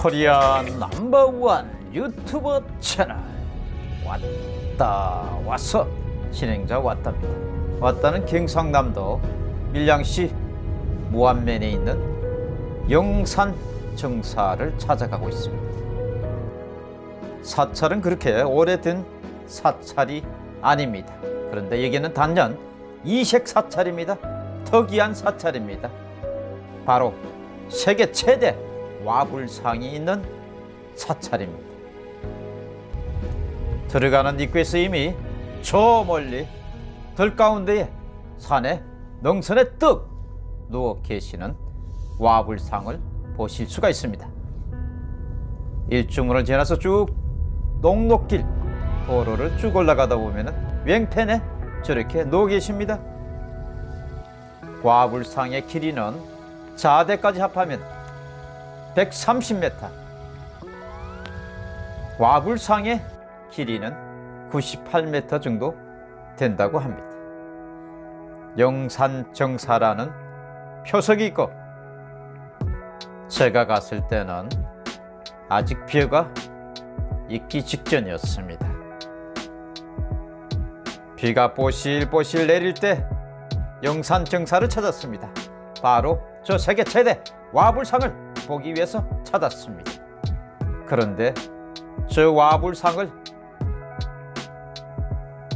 코리아 넘버원 유튜버 채널. 왔다 왔어 진행자 왔답니다. 왔다는 경상남도 밀양시 무안면에 있는 영산 정사를 찾아가고 있습니다. 사찰은 그렇게 오래된 사찰이 아닙니다. 그런데 여기는 단연 이색 사찰입니다. 특이한 사찰입니다. 바로 세계 최대 와불상이 있는 사찰입니다. 들어가는 입구에서 이미 저 멀리 들 가운데에 산에 능선에 떡 누워 계시는 와불상을 보실 수가 있습니다. 일중문을 지나서 쭉 녹록길 도로를 쭉 올라가다 보면은 왼편에 저렇게 누워 계십니다. 와불상의 길이는 자대까지 합하면 130m 와불상의 길이는 98m 정도 된다고 합니다. 영산정사라는 표석이 있고 제가 갔을 때는 아직 비가 있기 직전이었습니다. 비가 뽀실뽀실 내릴 때 영산정사를 찾았습니다. 바로 저 세계 최대 와불상을 보기 위해서 찾았습니다. 그런데 저 와불상을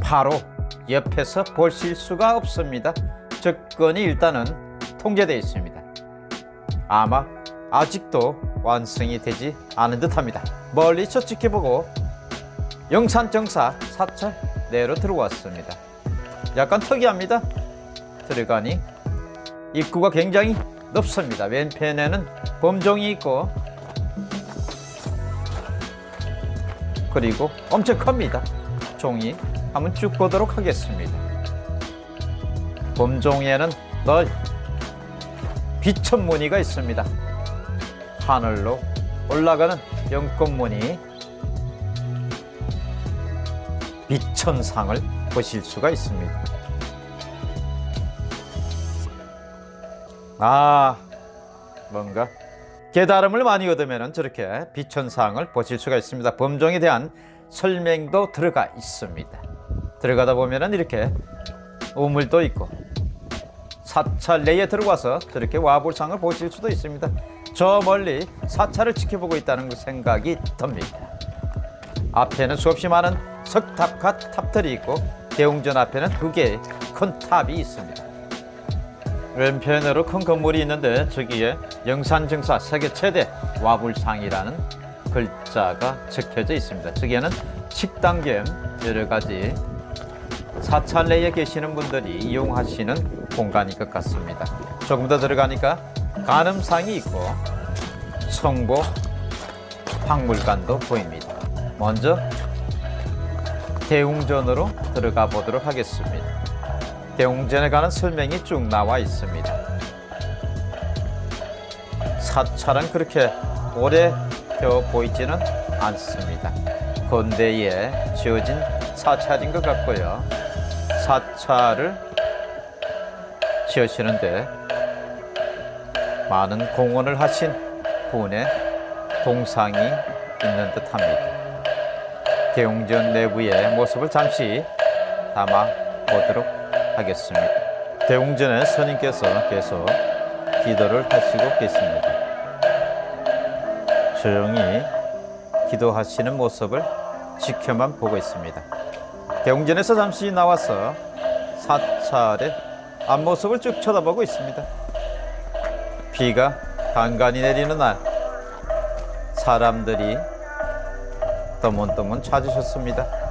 바로 옆에서 보실 수가 없습니다. 접근이 일단은 통제되어 있습니다. 아마 아직도 완성이 되지 않은 듯합니다. 멀리서 지켜보고 영산정사 사찰 내로 들어왔습니다. 약간 특이합니다. 들어가니 입구가 굉장히 넓습니다. 왼편에는 범종이 있고 그리고 엄청 큽니다. 종이 한번 쭉 보도록 하겠습니다. 범종에는 널 빛천 무늬가 있습니다. 하늘로 올라가는 연꽃 무늬 빛천상을 보실 수가 있습니다. 아 뭔가 깨달음을 많이 얻으면 저렇게 비천상을 보실 수가 있습니다. 범종에 대한 설명도 들어가 있습니다. 들어가다 보면 이렇게 우물도 있고 사찰 내에 들어가서 저렇게 와불상을 보실 수도 있습니다. 저 멀리 사찰을 지켜보고 있다는 그 생각이 듭니다. 앞에는 수없이 많은 석탑과 탑들이 있고 대웅전 앞에는 두 개의 큰 탑이 있습니다. 왼편으로 큰 건물이 있는데 저기에 영산증사 세계 최대 와불상이라는 글자가 적혀져 있습니다. 저기에는 식당 겸 여러 가지 사찰 내에 계시는 분들이 이용하시는 공간인 것 같습니다. 조금 더 들어가니까 간음상이 있고 성보 박물관도 보입니다. 먼저 대웅전으로 들어가 보도록 하겠습니다. 대웅전에 관한 설명이 쭉 나와 있습니다. 사찰은 그렇게 오래 되어 보이지는 않습니다. 건대에 지어진 사찰인 것 같고요. 사찰을 지으시는데 많은 공헌을 하신 분의 동상이 있는 듯합니다. 대웅전 내부의 모습을 잠시 담아 보도록 하겠습니다. 대웅전의 스님께서 계속 기도를 하시고 계십니다. 조용히 기도하시는 모습을 지켜만 보고 있습니다. 대웅전에서 잠시 나와서 사찰의 앞모습을 쭉 쳐다보고 있습니다. 비가 간간히 내리는 날 사람들이 떠문떠문 찾으셨습니다.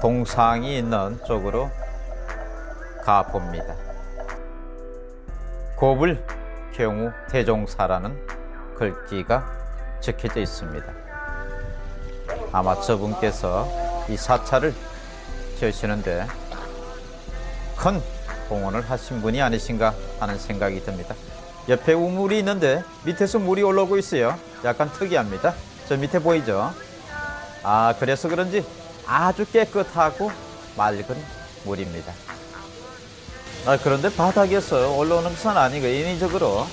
동상이 있는 쪽으로 가봅니다. 고불 경우 대종사라는 글귀가 적혀져 있습니다. 아마 저분께서 이 사찰을 지으시는데 큰 공헌을 하신 분이 아니신가 하는 생각이 듭니다. 옆에 우물이 있는데 밑에서 물이 올라오고 있어요. 약간 특이합니다. 저 밑에 보이죠? 아 그래서 그런지 아주 깨끗하고 맑은 물입니다. 아, 그런데 바닥에서 올라오는 것은 아니고 인위적으로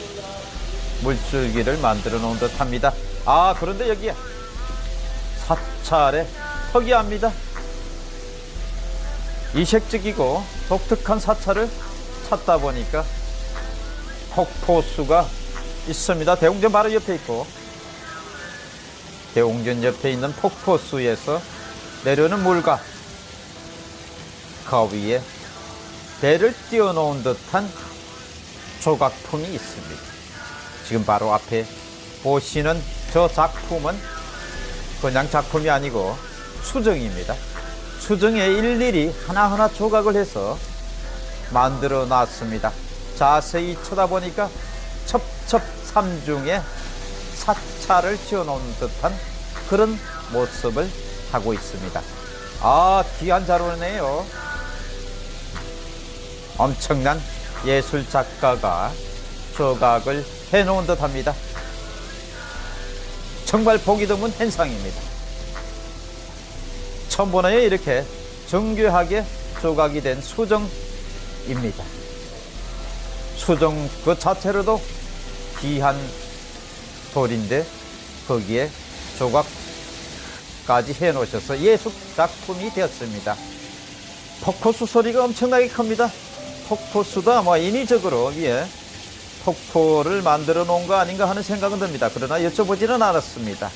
물줄기를 만들어 놓은 듯 합니다. 아, 그런데 여기에 사찰에 특이합니다. 이색적이고 독특한 사찰을 찾다 보니까 폭포수가 있습니다. 대웅전 바로 옆에 있고 대웅전 옆에 있는 폭포수에서 내려오는 물과 그 위에 배를 띄워놓은 듯한 조각품이 있습니다. 지금 바로 앞에 보시는 저 작품은 그냥 작품이 아니고 수정입니다. 수정에 일일이 하나하나 조각을 해서 만들어 놨습니다. 자세히 쳐다보니까 첩첩삼중에 사찰을 지어놓은 듯한 그런 모습을 하고 있습니다. 아, 귀한 자료네요. 엄청난 예술 작가가 조각을 해놓은 듯 합니다. 정말 보기 드문 현상입니다. 처음 보나요? 이렇게 정교하게 조각이 된 수정입니다. 수정 그 자체로도 귀한 돌인데 거기에 조각 까지 해 놓으셔서 예술 작품이 되었습니다. 폭포수 소리가 엄청나게 큽니다. 폭포수도 아마 인위적으로 위에 폭포를 만들어 놓은 거 아닌가 하는 생각은 듭니다. 그러나 여쭤보지는 않았습니다.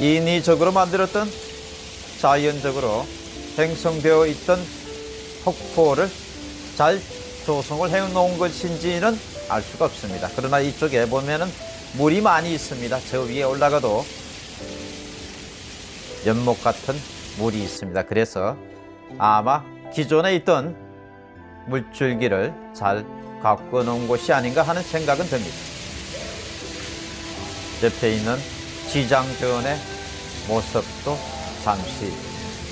인위적으로 만들었던 자연적으로 형성되어 있던 폭포를 잘 조성을 해 놓은 것인지는 알 수가 없습니다. 그러나 이쪽에 보면은 물이 많이 있습니다. 저 위에 올라가도 연못 같은 물이 있습니다. 그래서 아마 기존에 있던 물줄기를 잘 갖고 놓은 곳이 아닌가 하는 생각은 듭니다. 옆에 있는 지장전의 모습도 잠시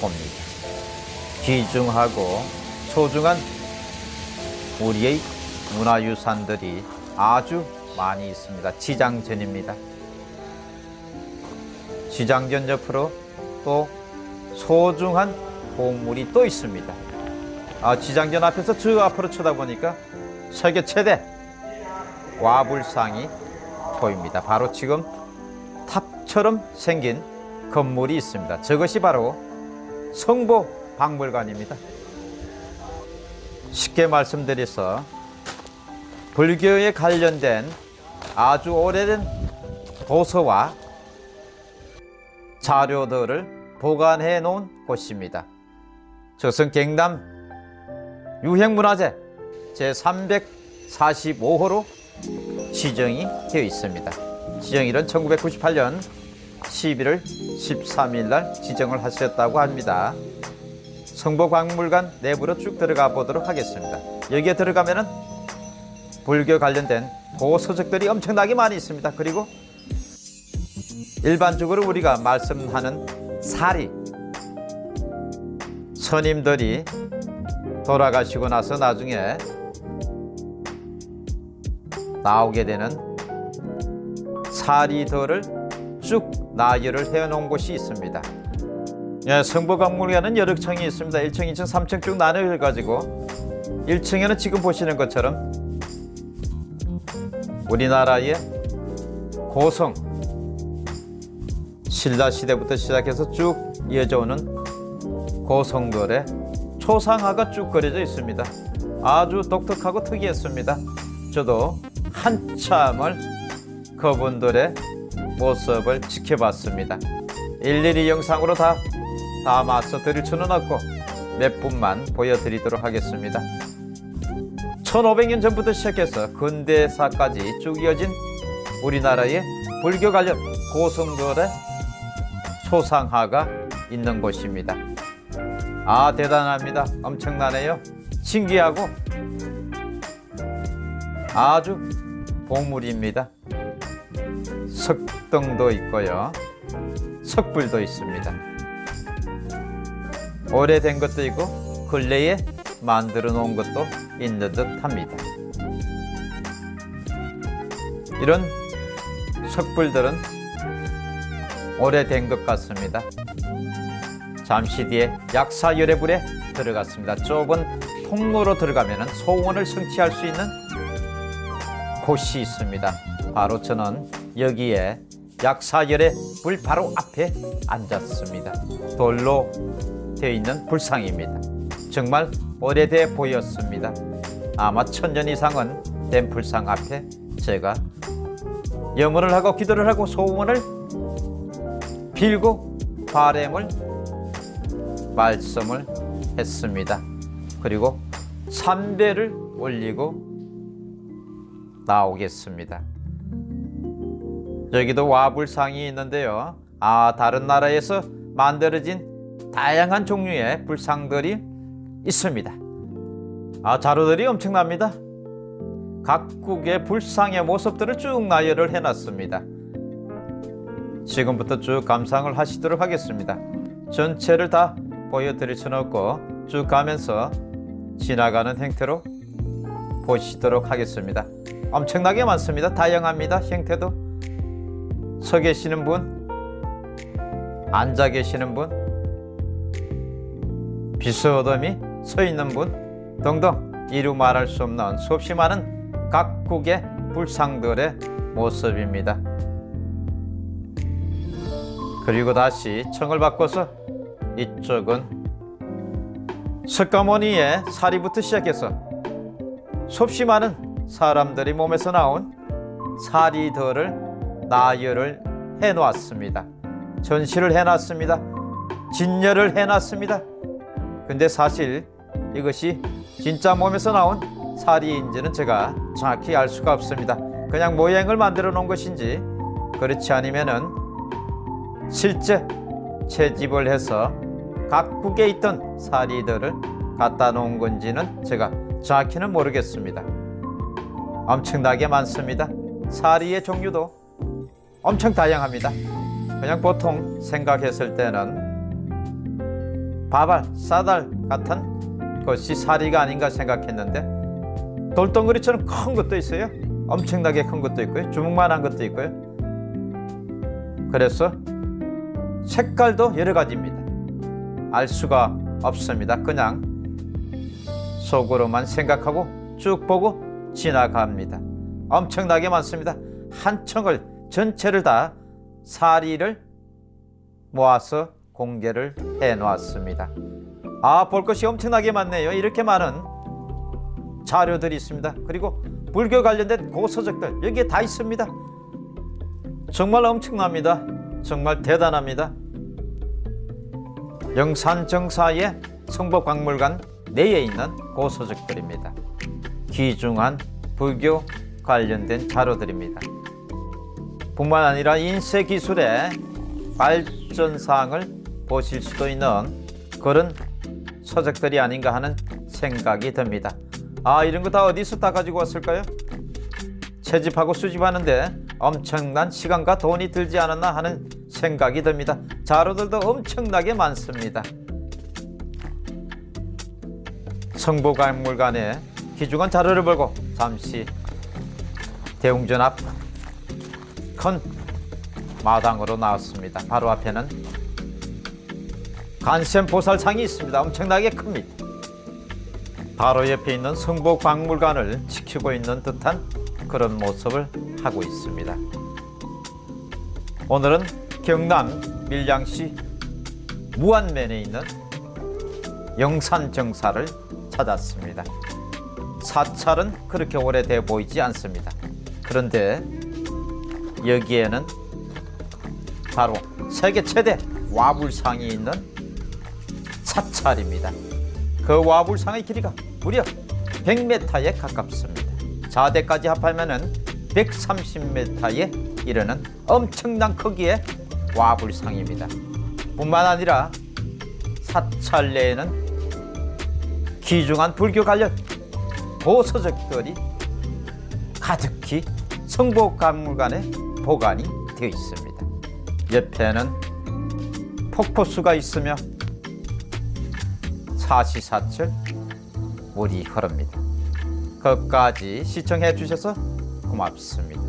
봅니다. 귀중하고 소중한 우리의 문화유산들이 아주 많이 있습니다. 지장전입니다. 지장전 옆으로 또 소중한 보물이 또 있습니다. 아, 지장전 앞에서 저 앞으로 쳐다보니까 세계 최대 와불상이 보입니다. 바로 지금 탑처럼 생긴 건물이 있습니다. 저것이 바로 성보 박물관입니다. 쉽게 말씀드려서 불교에 관련된 아주 오래된 도서와 자료들을 보관해 놓은 곳입니다. 저것은 경남 유형문화재 제345호로 지정이 되어 있습니다. 지정일은 1998년 11월 13일 날 지정을 하셨다고 합니다. 성보박물관 내부로 쭉 들어가 보도록 하겠습니다. 여기에 들어가면 은 불교 관련된 도서적들이 엄청나게 많이 있습니다. 그리고 일반적으로 우리가 말씀하는 사리 스님들이 돌아가시고 나서 나중에 나오게 되는 사리들을 쭉 나열을 해놓은 곳이 있습니다. 예, 성보박물관은 여러 층이 있습니다. 1층, 2층, 3층 쭉 나눠가지고 1층에는 지금 보시는 것처럼 우리나라의 고성 신라 시대부터 시작해서 쭉 이어져 오는 고성들의 초상화가 쭉 그려져 있습니다. 아주 독특하고 특이했습니다. 저도 한참을 그분들의 모습을 지켜봤습니다. 일일이 영상으로 다 담아서 드릴 수는 없고 몇 분만 보여드리도록 하겠습니다. 1500년 전부터 시작해서 근대사까지 쭉 이어진 우리나라의 불교 관련 고성들의 소상화가 있는 곳입니다. 아 대단합니다. 엄청나네요. 신기하고 아주 보물입니다. 석등도 있고요. 석불도 있습니다. 오래된 것도 있고 근래에 만들어 놓은 것도 있는 듯 합니다. 이런 석불들은 오래된 것 같습니다. 잠시 뒤에 약사열애불에 들어갔습니다. 좁은 통로로 들어가면 소원을 성취할 수 있는 곳이 있습니다. 바로 저는 여기에 약사열의 불 바로 앞에 앉았습니다. 돌로 되어 있는 불상입니다. 정말 오래돼 보였습니다. 아마 천년 이상은 된 불상 앞에 제가 염원을 하고 기도를 하고 소원을 빌고 바램을 말씀을 했습니다. 그리고 삼배를 올리고 나오겠습니다. 여기도 와불상이 있는데요. 아, 다른 나라에서 만들어진 다양한 종류의 불상들이 있습니다. 아, 자료들이 엄청납니다. 각국의 불상의 모습들을 쭉 나열을 해놨습니다. 지금부터 쭉 감상을 하시도록 하겠습니다. 전체를 다 보여드릴 수는 없고 쭉 가면서 지나가는 행태로 보시도록 하겠습니다. 엄청나게 많습니다. 다양합니다. 형태도 서 계시는 분, 앉아 계시는 분, 비스어덤이 서 있는 분 등등 이루 말할 수 없는 수없이 많은 각국의 불상들의 모습입니다. 그리고 다시 청을 바꿔서 이쪽은 석가모니의 사리부터 시작해서 수없이 많은 사람들이 몸에서 나온 사리들을 나열을 해놓았습니다. 전시를 해놨습니다. 진열을 해놨습니다. 근데 사실 이것이 진짜 몸에서 나온 사리인지는 제가 정확히 알 수가 없습니다. 그냥 모양을 만들어 놓은 것인지 그렇지 않으면은 실제 채집을 해서 각국에 있던 사리들을 갖다 놓은 건지는 제가 정확히는 모르겠습니다. 엄청나게 많습니다. 사리의 종류도 엄청 다양합니다. 그냥 보통 생각했을 때는 바발, 사달 같은 것이 사리가 아닌가 생각했는데 돌덩어리처럼 큰 것도 있어요. 엄청나게 큰 것도 있고요. 주먹만한 것도 있고요. 그래서 색깔도 여러 가지입니다. 알 수가 없습니다. 그냥 속으로만 생각하고 쭉 보고 지나갑니다. 엄청나게 많습니다. 한 청을 전체를 다 사리를 모아서 공개를 해 놓았습니다. 아, 볼 것이 엄청나게 많네요. 이렇게 많은 자료들이 있습니다. 그리고 불교 관련된 고서적들 여기에 다 있습니다. 정말 엄청납니다. 정말 대단합니다. 영산정사의 성법박물관 내에 있는 고서적들입니다. 귀중한 불교 관련된 자료들입니다. 뿐만 아니라 인쇄 기술의 발전사항을 보실 수도 있는 그런 서적들이 아닌가 하는 생각이 듭니다. 아 이런 거 다 어디서 다 가지고 왔을까요? 채집하고 수집하는데 엄청난 시간과 돈이 들지 않았나 하는 생각이 듭니다. 자료들도 엄청나게 많습니다. 성보박물관에 귀중한 자료를 보고 잠시 대웅전 앞 큰 마당으로 나왔습니다. 바로 앞에는 간센 보살상이 있습니다. 엄청나게 큽니다. 바로 옆에 있는 성복박물관을 지키고 있는 듯한 그런 모습을 하고 있습니다. 오늘은 경남 밀양시 무안면에 있는 영산정사를 찾았습니다. 사찰은 그렇게 오래돼 보이지 않습니다. 그런데 여기에는 바로 세계 최대 와불상이 있는 사찰입니다. 그 와불상의 길이가 무려 100m에 가깝습니다. 자대까지 합하면 130m에 이르는 엄청난 크기의 와불상입니다. 뿐만 아니라 사찰 내에는 귀중한 불교 관련 보서적들이 가득히 성복박물관에 보관이 되어 있습니다. 옆에는 폭포수가 있으며 사시사철 물이 흐릅니다. 끝까지 시청해 주셔서 고맙습니다.